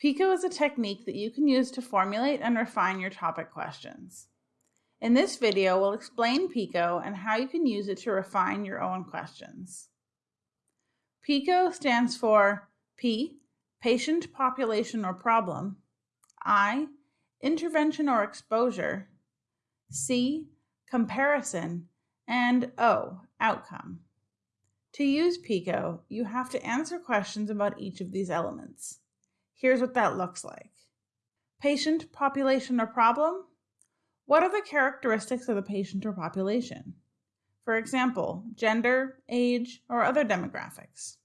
PICO is a technique that you can use to formulate and refine your topic questions. In this video, we'll explain PICO and how you can use it to refine your own questions. PICO stands for P, patient population or problem, I, intervention or exposure, C, comparison, and O, outcome. To use PICO, you have to answer questions about each of these elements. Here's what that looks like. Patient, population, or problem? What are the characteristics of the patient or population? For example, gender, age, or other demographics.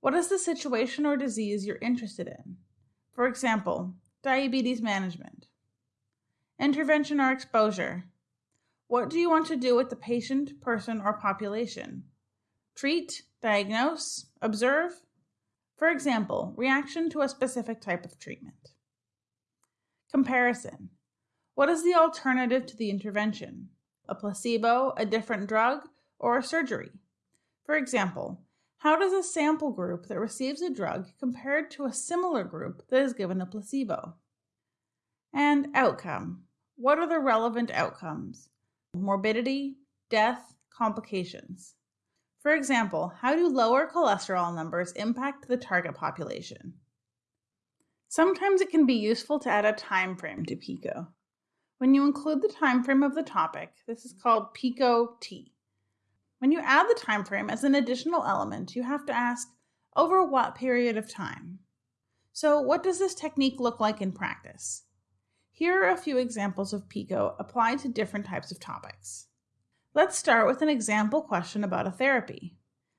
What is the situation or disease you're interested in? For example, diabetes management. Intervention or exposure. What do you want to do with the patient, person, or population? Treat, diagnose, observe, for example, reaction to a specific type of treatment. Comparison. What is the alternative to the intervention? A placebo, a different drug, or a surgery? For example, how does a sample group that receives a drug compared to a similar group that is given a placebo? And outcome. What are the relevant outcomes? Morbidity, death, complications. For example, how do lower cholesterol numbers impact the target population? Sometimes it can be useful to add a time frame to PICO. When you include the time frame of the topic, this is called PICO T. When you add the time frame as an additional element, you have to ask, over what period of time? So what does this technique look like in practice? Here are a few examples of PICO applied to different types of topics. Let's start with an example question about a therapy.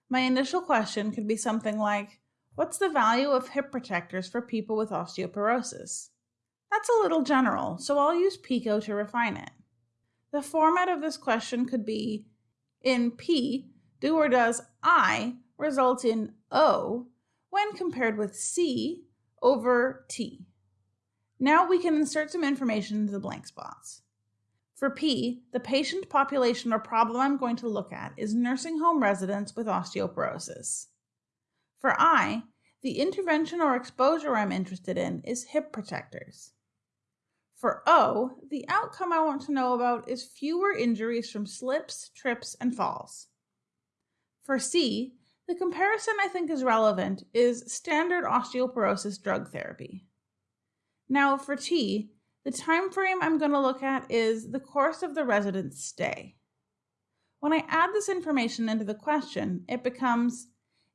My initial question could be something like, what's the value of hip protectors for people with osteoporosis? That's a little general, so I'll use PICO to refine it. The format of this question could be, in P, do or does I result in O when compared with C over T? Now we can insert some information into the blank spots. For P, the patient population or problem I'm going to look at is nursing home residents with osteoporosis. For I, the intervention or exposure I'm interested in is hip protectors. For O, the outcome I want to know about is fewer injuries from slips, trips, and falls. For C, the comparison I think is relevant is standard osteoporosis drug therapy. Now for T, the time frame I'm going to look at is the course of the resident's stay. When I add this information into the question, it becomes,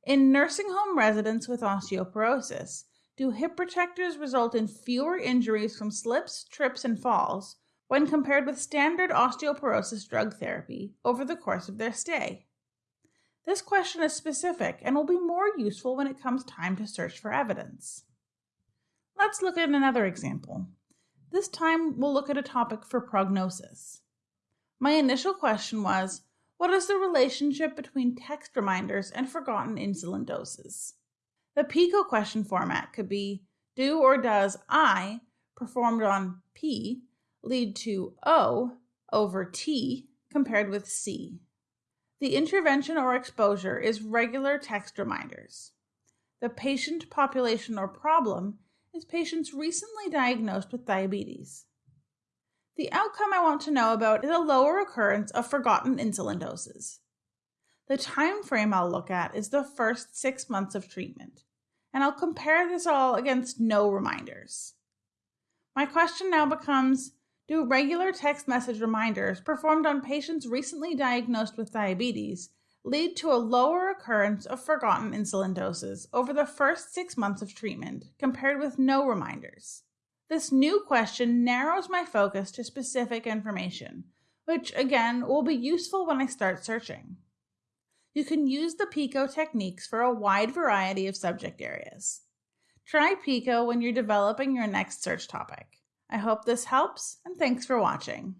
in nursing home residents with osteoporosis, do hip protectors result in fewer injuries from slips, trips, and falls when compared with standard osteoporosis drug therapy over the course of their stay? This question is specific and will be more useful when it comes time to search for evidence. Let's look at another example. This time we'll look at a topic for prognosis. My initial question was, what is the relationship between text reminders and forgotten insulin doses? The PICO question format could be, do or does I, performed on P, lead to O over T compared with C? The intervention or exposure is regular text reminders. The patient population or problem is patients recently diagnosed with diabetes. The outcome I want to know about is a lower occurrence of forgotten insulin doses. The time frame I'll look at is the first six months of treatment, and I'll compare this all against no reminders. My question now becomes, do regular text message reminders performed on patients recently diagnosed with diabetes lead to a lower occurrence of forgotten insulin doses over the first six months of treatment compared with no reminders. This new question narrows my focus to specific information, which again will be useful when I start searching. You can use the PICO techniques for a wide variety of subject areas. Try PICO when you're developing your next search topic. I hope this helps and thanks for watching.